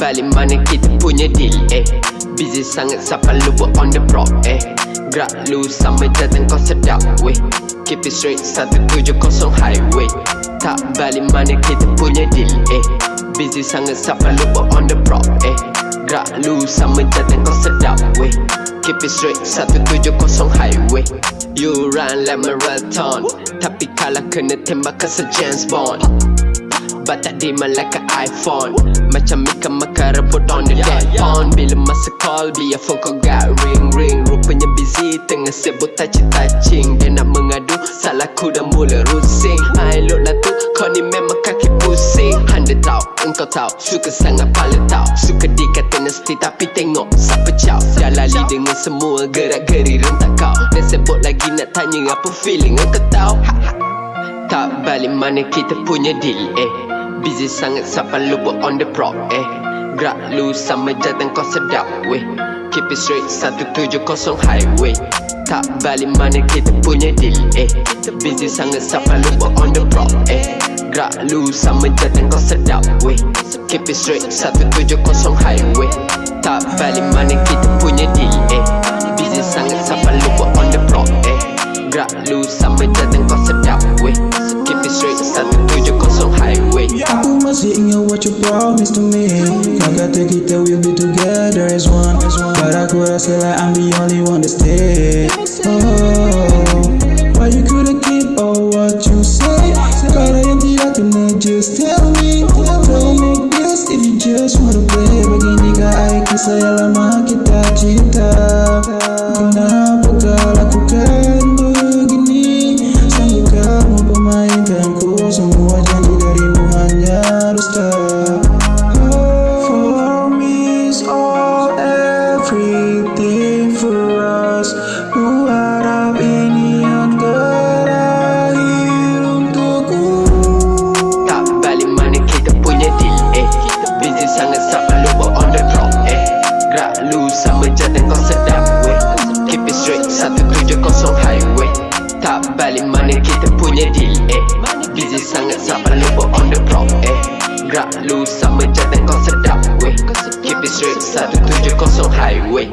balik mana kita punya deal eh. Busy sangat siapa lu buat on the prop eh. Gerak lu sama jatuh kau sedap weh. Keep it straight 170 highway. Tak balik mana kita punya deal eh. Busy sangat siapa lu buat on the prop eh. Gerak lu sama jatuh kau sedap weh. Keep it straight 170 highway. You run like marathon Tapi kalah kena tembak ke James Bond But tak demand like an iPhone. Macam Mika Maka rebut on the dead phone Bila masa call Biar phone kau got ring ring. Rupanya busy Tengah sibuk touching touching Dia nak mengadu Salah ku dah mula rusing. I look lah tu Kau ni memang kaki pusing. Handa tahu Engkau tahu Suka sangat pala tahu Suka dikata nasty Tapi tengok Siapa caw Dah lali dengan semua Gerak-geri rentak kau. Dan sebut lagi nak tanya Apa feeling engkau tahu ha, ha. Tak balik mana kita punya deal eh Busy sangat siapa lu buat on the prop eh. Gerak lu sama jatuh kau sedap weh. Keep it straight 170 highway. Tak balik mana kita punya deal eh. Busy sangat siapa lu buat on the prop eh. Gerak lu sama jatuh kau sedap weh. Keep it straight 170 highway. Tak balik mana kita punya deal eh. Busy sangat siapa lu buat on the prop eh. Gerak lu sama jatuh kau sedap weh. Keep it straight 170 highway Aku masih ingat what you promised to me. Kau kata kita will be together as one. But aku rasa like I'm the only one that stay Oh, why you couldn't keep all what you say? Kalau yang tidak kena just tell me. Don't make this if you just wanna play. Beginikah air kisah yang lama kita cinta jatuh kau sedap weh Keep it straight 170 highway. Tak balik mana kita punya deal eh. Busy sangat siapa lu buat on the drop eh. Gerak lu sama jatuh kau sedap weh Keep it straight 170 highway